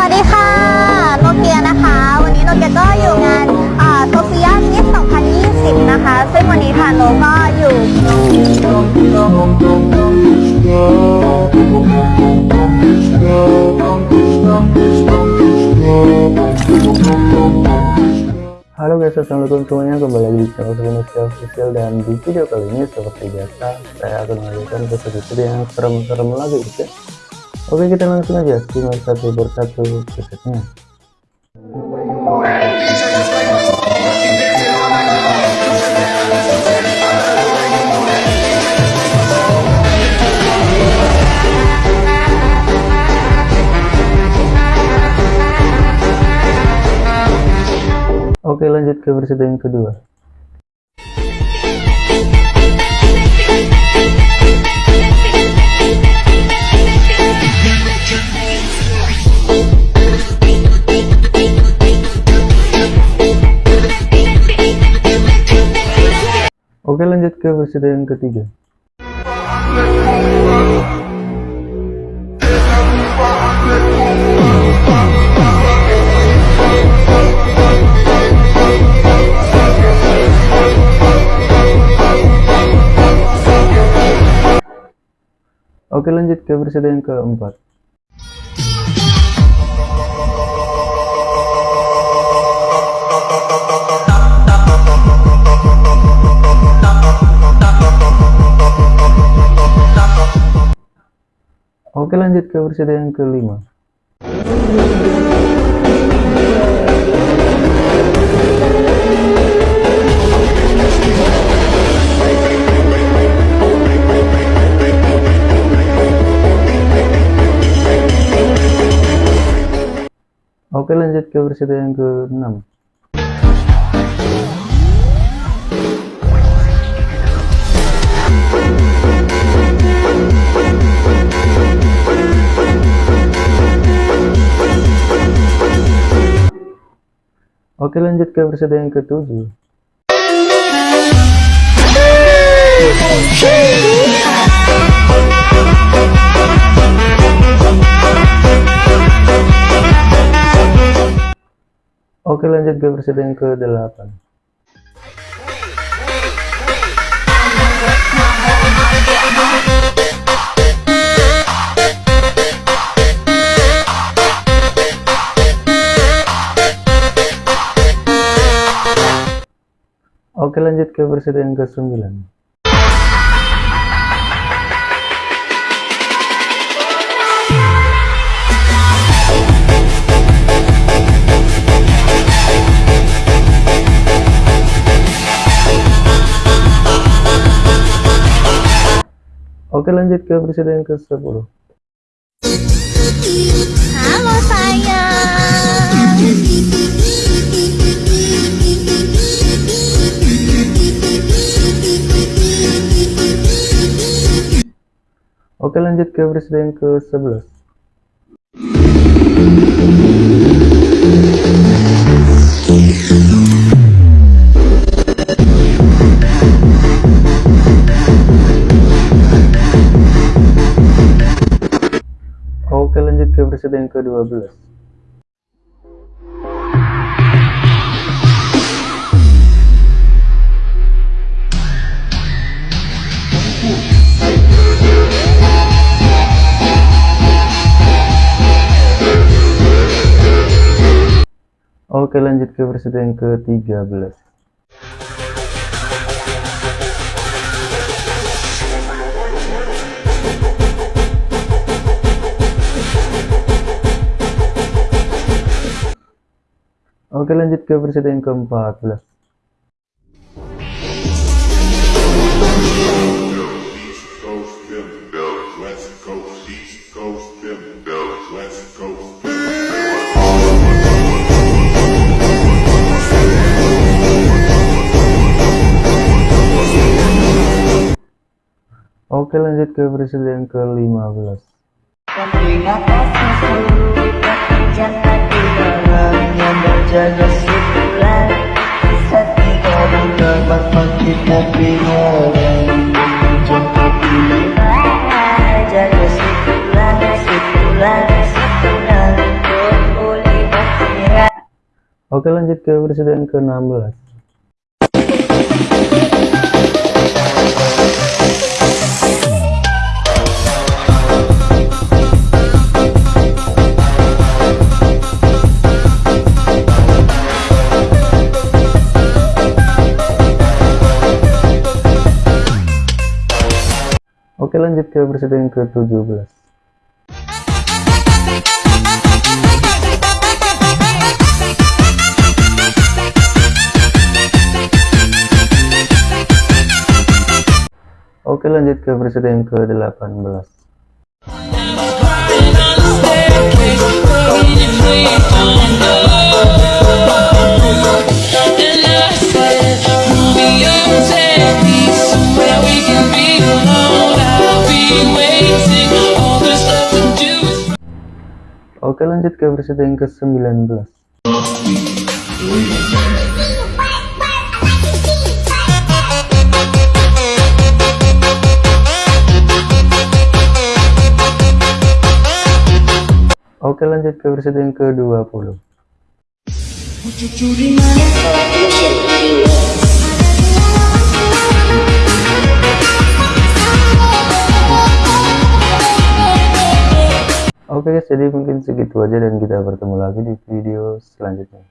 วัสดีค่ะ โนเกียนะคะ วันนี้โนเกียก็อยู่งานโซเฟียมิส2020 นะคะ ซึ่งวันนี้ค่ะโนก็อยู่ Halo guys, assalamualaikum semuanya kembali lagi di channel Indonesia Official dan di video kali ini seperti biasa saya akan mengajarkan episode yang serem-serem lagi guys ya. Oke kita langsung aja simak satu persatu episodenya. Oke lanjut ke versi yang kedua Oke lanjut ke versi yang ketiga. Oke lanjut ke versi yang keempat Oke lanjut ke versi yang kelima. Oke lanjut ke versi yang ke-6 Oke lanjut ke versi yang ke-7 Oke lanjut ke versi yang ke-8 Oke lanjut ke versi yang ke-9 Oke lanjut ke versi yang ke-10 Halo sayang Oke lanjut ke versi yang ke-11 Oke lanjut ke versi yang ke-12 Oke lanjut ke versi yang ke-13 Oke lanjut ke versi yang ke-14 Oke lanjut ke versi yang ke-15 Terima kasih seluruh jangan di dalamnya berjaga sebulan. Setia bulan kita bingung Jumpa bila jaga sebulan sebulan sebulan. Oke lanjut ke presiden ke-16 Oke lanjut ke presiden ke-17 Oke lanjut ke presiden ke-18 Oke lanjut ke presiden ke-19 Oke lanjut ke presiden ke-20 Oke guys, jadi mungkin segitu aja dan kita bertemu lagi di video selanjutnya.